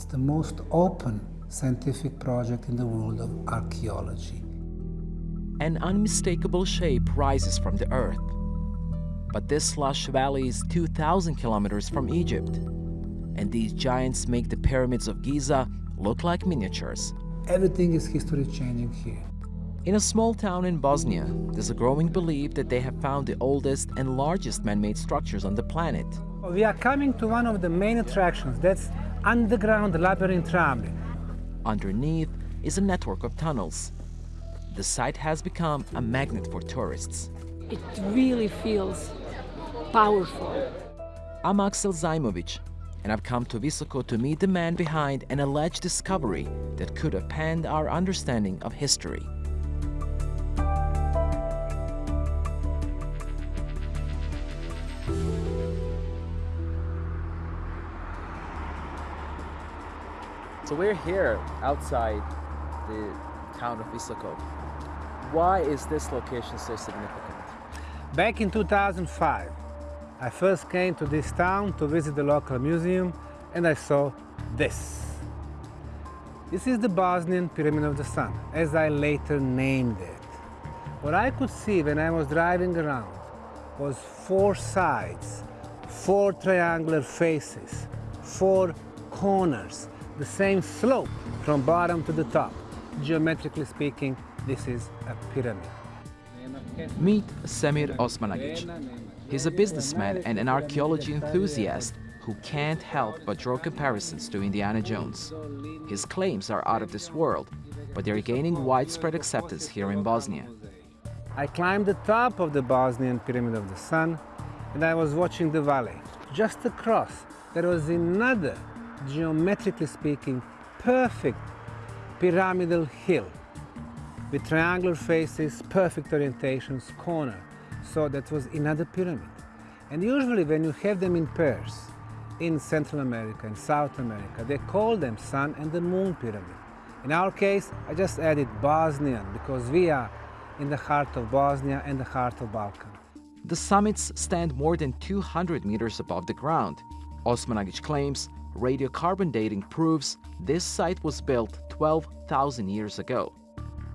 It's the most open scientific project in the world of archaeology. An unmistakable shape rises from the earth. But this lush valley is 2,000 kilometers from Egypt. And these giants make the pyramids of Giza look like miniatures. Everything is history changing here. In a small town in Bosnia, there's a growing belief that they have found the oldest and largest man-made structures on the planet. We are coming to one of the main attractions, that's underground labyrinth Ravne. Underneath is a network of tunnels. The site has become a magnet for tourists. It really feels powerful. I'm Axel Zaimovic, and I've come to Visoko to meet the man behind an alleged discovery that could append our understanding of history. So we're here outside the town of Visoko. Why is this location so significant? Back in 2005, I first came to this town to visit the local museum and I saw this. This is the Bosnian Pyramid of the Sun, as I later named it. What I could see when I was driving around was four sides, four triangular faces, four corners, the same slope from bottom to the top. Geometrically speaking, this is a pyramid. Meet Semir Osmanagic. He's a businessman and an archaeology enthusiast who can't help but draw comparisons to Indiana Jones. His claims are out of this world, but they're gaining widespread acceptance here in Bosnia. I climbed the top of the Bosnian Pyramid of the Sun and I was watching the valley. Just across, there was another, geometrically speaking, perfect pyramidal hill with triangular faces, perfect orientations, corner. So that was another pyramid. And usually when you have them in pairs, in Central America in South America, they call them Sun and the Moon Pyramid. In our case, I just added Bosnian because we are in the heart of Bosnia and the heart of Balkan. The summits stand more than 200 meters above the ground. Osmanagic claims radiocarbon dating proves this site was built 12,000 years ago.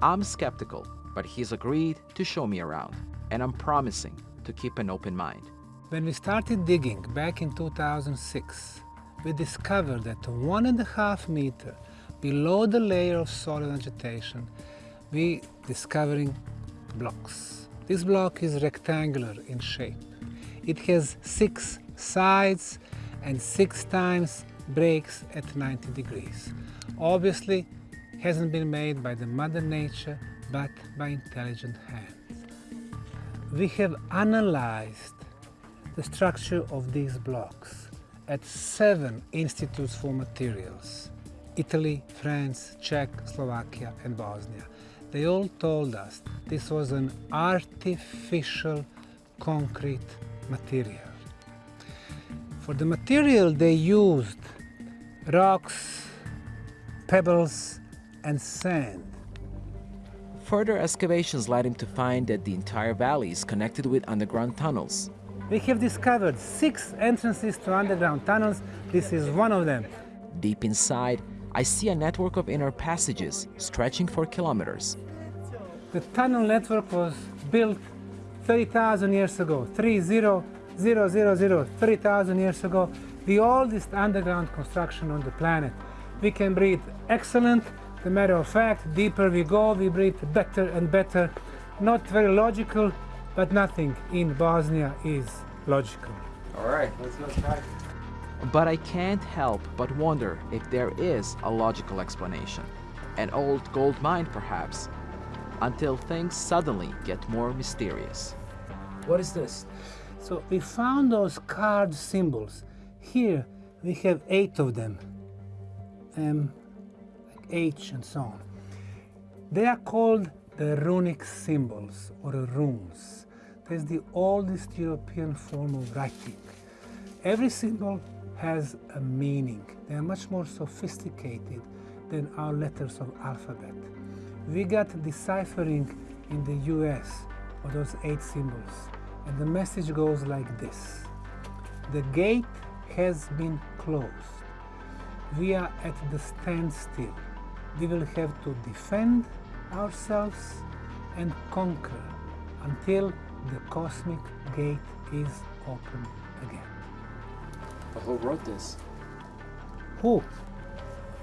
I'm skeptical, but he's agreed to show me around, and I'm promising to keep an open mind. When we started digging back in 2006, we discovered that one and a half meter below the layer of soil and vegetation, we discovering blocks. This block is rectangular in shape. It has six sides and six times breaks at 90 degrees. Obviously, hasn't been made by the mother nature, but by intelligent hands. We have analyzed the structure of these blocks at seven institutes for materials, Italy, France, Czech, Slovakia and Bosnia. They all told us this was an artificial concrete material. For the material they used rocks, pebbles and sand. Further excavations led him to find that the entire valley is connected with underground tunnels. We have discovered six entrances to underground tunnels. This is one of them. Deep inside, I see a network of inner passages stretching for kilometers. The tunnel network was built 30,000 years ago, 30,000, 30,000 years ago, the oldest underground construction on the planet. We can breathe excellent the matter of fact, deeper we go, we breathe better and better. Not very logical, but nothing in Bosnia is logical. All right, let's go try. But I can't help but wonder if there is a logical explanation. An old gold mine, perhaps, until things suddenly get more mysterious. What is this? So we found those card symbols. Here we have eight of them. Um, H and so on. They are called the runic symbols or runes. That's the oldest European form of writing. Every symbol has a meaning. They are much more sophisticated than our letters of alphabet. We got deciphering in the US of those eight symbols, and the message goes like this. The gate has been closed. we are at the standstill. We will have to defend ourselves and conquer until the cosmic gate is open again. But who wrote this? Who?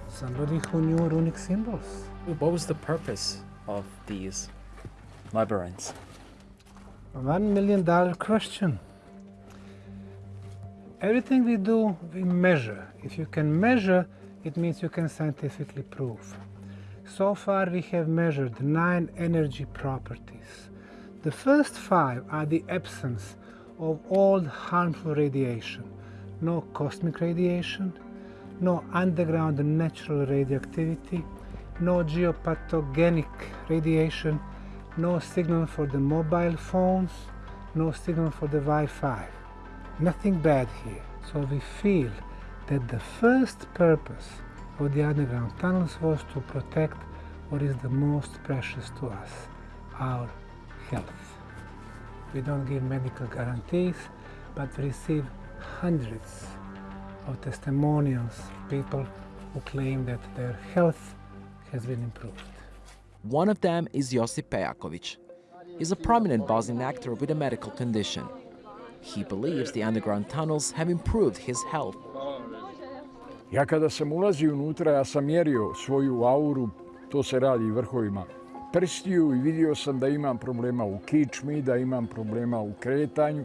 Somebody who knew runic symbols. What was the purpose of these labyrinths? One million dollar question. Everything we do, we measure. If you can measure, it means you can scientifically prove. So far, we have measured nine energy properties. The first five are the absence of all harmful radiation. No cosmic radiation, no underground natural radioactivity, no geopathogenic radiation, no signal for the mobile phones, no signal for the Wi-Fi. Nothing bad here. So we feel that the first purpose of the underground tunnels was to protect what is the most precious to us, our health. We don't give medical guarantees, but we receive hundreds of testimonials, people who claim that their health has been improved. One of them is Josip Pejakovic. He's a prominent Bosnian actor with a medical condition. He believes the underground tunnels have improved his health. Ja kada sam ulazio unutra, ja sam mjerio svoju auru, to se radi vrhovima prstiju i vidio sam da imam problema u kičmi, da imam problema u kretanju,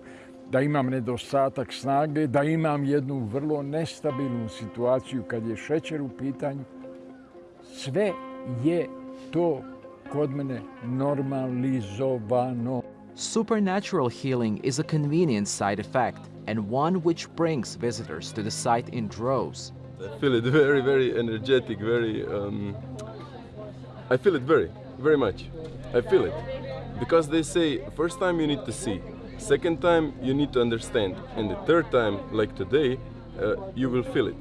da imam nedostatak snage, da imam jednu vrlo nestabilnu situaciju kad je šećer u pitanju. Sve je to kod mene normalizovano. Supernatural healing is a convenient side effect and one which brings visitors to the site in droves. I feel it very, very energetic, very. Um, I feel it very, very much. I feel it. Because they say, first time you need to see, second time you need to understand, and the third time, like today, uh, you will feel it.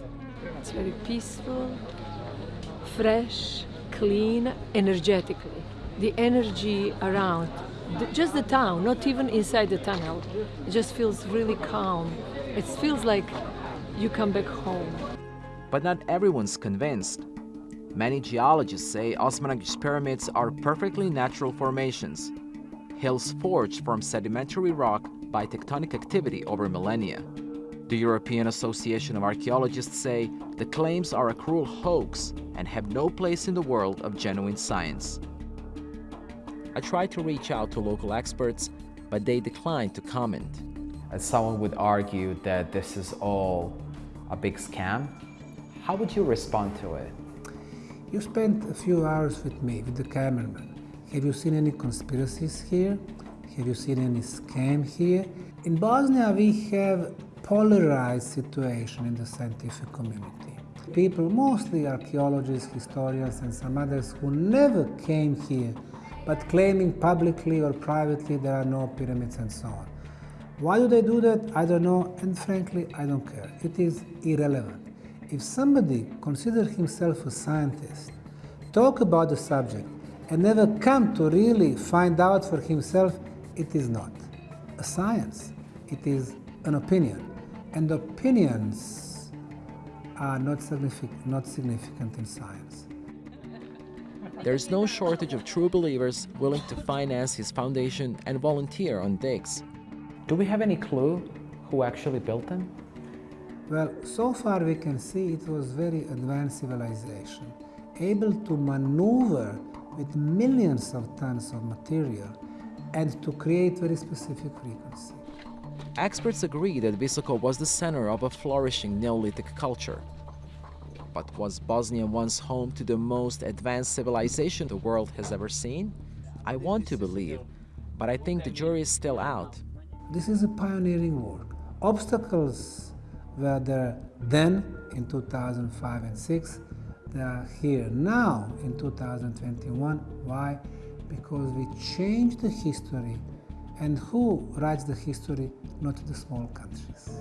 It's very peaceful, fresh, clean, energetically. The energy around, just the town, not even inside the tunnel, it just feels really calm. It feels like you come back home. But not everyone's convinced. Many geologists say Osmanagic pyramids are perfectly natural formations, hills forged from sedimentary rock by tectonic activity over millennia. The European Association of Archaeologists say the claims are a cruel hoax and have no place in the world of genuine science. I tried to reach out to local experts, but they declined to comment. As someone would argue that this is all a big scam, how would you respond to it? You spent a few hours with me, with the cameraman. Have you seen any conspiracies here? Have you seen any scam here? In Bosnia, we have polarized situation in the scientific community. People, mostly archaeologists, historians, and some others who never came here, but claiming publicly or privately there are no pyramids and so on. Why do they do that? I don't know, and frankly, I don't care. It is irrelevant. If somebody considers himself a scientist, talk about the subject, and never come to really find out for himself, it is not a science. It is an opinion. And opinions are not significant, not significant in science. There's no shortage of true believers willing to finance his foundation and volunteer on digs. Do we have any clue who actually built them? Well, so far we can see it was very advanced civilization, able to maneuver with millions of tons of material and to create very specific frequency. Experts agree that Visoko was the center of a flourishing Neolithic culture. But was Bosnia once home to the most advanced civilization the world has ever seen? I want to believe, but I think the jury is still out. This is a pioneering work. Obstacles were there then in 2005 and 6. They are here now in 2021. Why? Because we changed the history. And who writes the history? Not the small countries.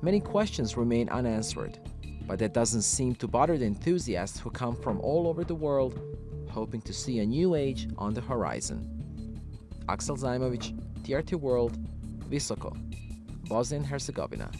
Many questions remain unanswered, but that doesn't seem to bother the enthusiasts who come from all over the world hoping to see a new age on the horizon. Axel Zaimovic, TRT World, Visoko, Bosnia and Herzegovina.